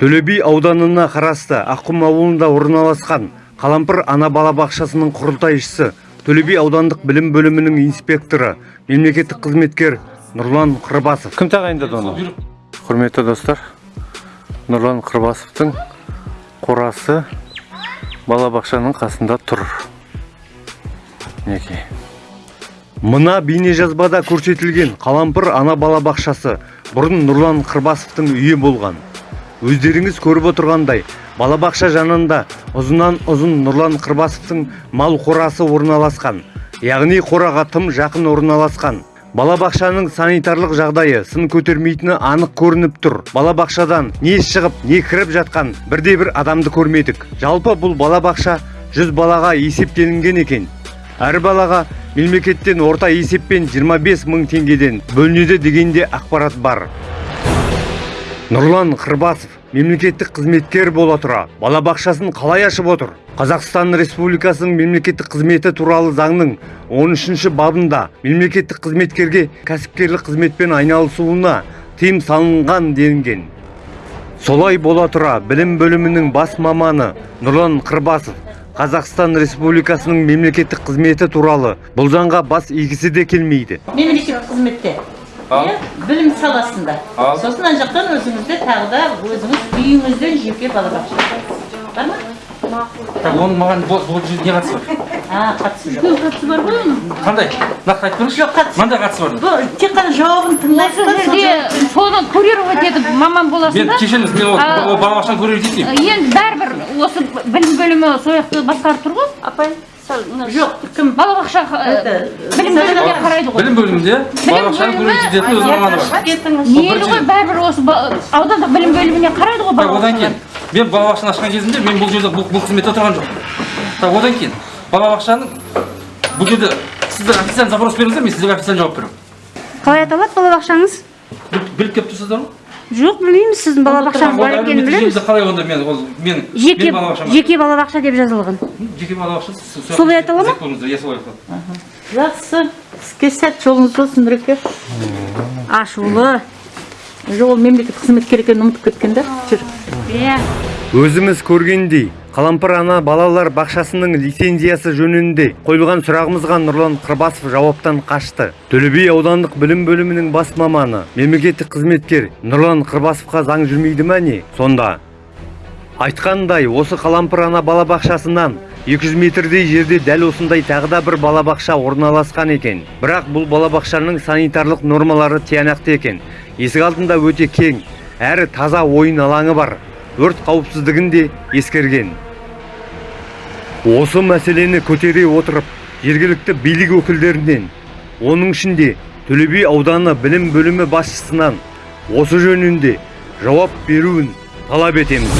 төле би ауданына қарасты аққұм ауылында орналасқан қалампыр ана балабақшасының құрылтайшысы төле би аудандық білім бөлімінің инспекторы мемлекеттік қызметкер нұрлан қырбасов. Кім тағайындады оны? Құрметті достар нұрлан қырбасовтың қорасы балабақшаның қасында тұр. Мінекей. Мына бейнежазбада көрсетілген қалампыр ана балабақшасы бұрын нұрлан қырбасовтың үйі болған. Өздеріңіз көріп отырғандай балабақша жанында ұзыннан ұзын нұрлан қырбасовтың мал қорасы орналасқан яғни қораға тым жақын орналасқан. Балабақшаның санитарлық жағдайы сын көтермейтіні анық көрініп тұр. Балабақшадан не шығып не кіріп жатқан бірде бір адамды көрмедік. Жалпы бұл балабақша 100 балаға есептелінген екен. Әр балаға мемлекеттен орта есеппен 25 мың теңгеден бөлінеді дегенде ақпарат бар. Нұрлан қырбасов мемлекеттік қызметкер бола тұра. Балабақшасын қалай ашып отыр? Қазақстан республикасының мемлекеттік қызметі туралы заңның 13 бабында мемлекеттік қызметкерге кәсіпкерлік қызметпен айналысуына тыйым салынған делінген. Солай бола тұра білім бөлімінің бас маманы нұрлан қырбасов. Қазақстан республикасының мемлекеттік қызметі туралы бұл заңға бас игісі де келмейді. Мемлекеттік қызметте білім саласында Ал. сосын ана жақтан өзіңізде тағы да өзіңіз үйіңізден жеке балабақша бар ма Так, оның маған бұл не қатысы бар? а қатысы жоқ қатысы бар ғой оның Қандай? Нақты айтып беріңізші. Жоқ, қатысы- Мынандай қатысы бар. бұл тек қана жауабын тыңдайсыз жерде соны курировать етіп маман боласың Мен да кешіріңіз, мен ол балабақшаны көріп жетейін. енді бәрібір осы білім бөлімі сол жақты басқарып тұр ғой апай мына жоқ кім? Балабақша білім бөліміне қарайды ғой. Білім бөлімінде? Балабақшаны көріп жететін өз маманы бар. кетіңіз мейлі ғой бәрібір осы аудандық білім бөліміне қарайды ғой Так, одан кейін мен балабақшаны ашқан кезімде мен бұл жерде бұл, қызметте отырған жоқпын. Так, одан кейін балабақшаның бұл жерде сіздер официально запрос беріңіздер, мен сіздерге официально жауап беремін. қалай аталады балабақшаңыз? Біл- Біліп келіп тұрсыздар ма? Жоқ білмейміз сіздің балабақшаңыз бар екенін білеміз. қалай онда мен ол мен жеке жеке балабақша деп жазылған. Жеке балабақша Солай атала ма? иә солай жақсы. Іске сәт жолыңыз болсын нұреке. Ашулы. Жоқ ол мемлекеттік қызметкер екенін ұмытып кеткен да жүр. Иә. Өзіміз көргендей. Қалампыр ана балалар бақшасының лицензиясы жөнінде қойылған сұрағымызға нұрлан қырбасов жауаптан қашты. Төле би аудандық білім бөлімінің бас маманы мемлекеттік қызметкер нұрлан қырбасовқа заң жүрмейді ма не? Сонда. Айтқандай осы қалампыр ана балабақшасынан 200 метрдей жерде дәл осындай тағы да бір балабақша орналасқан екен. Бірақ бұл балабақшаның санитарлық нормалары тиянақты екен. Есік алдында өте кең әрі таза ойын алаңы бар. Өрт қауіпсіздігін де ескерген. Осы мәселені көтере отырып, жергілікті билік өкілдерінен, оның ішінде Төлеби ауданы білім бөлімі басшысынан осы жөнінде жауап беруін талап етеміз.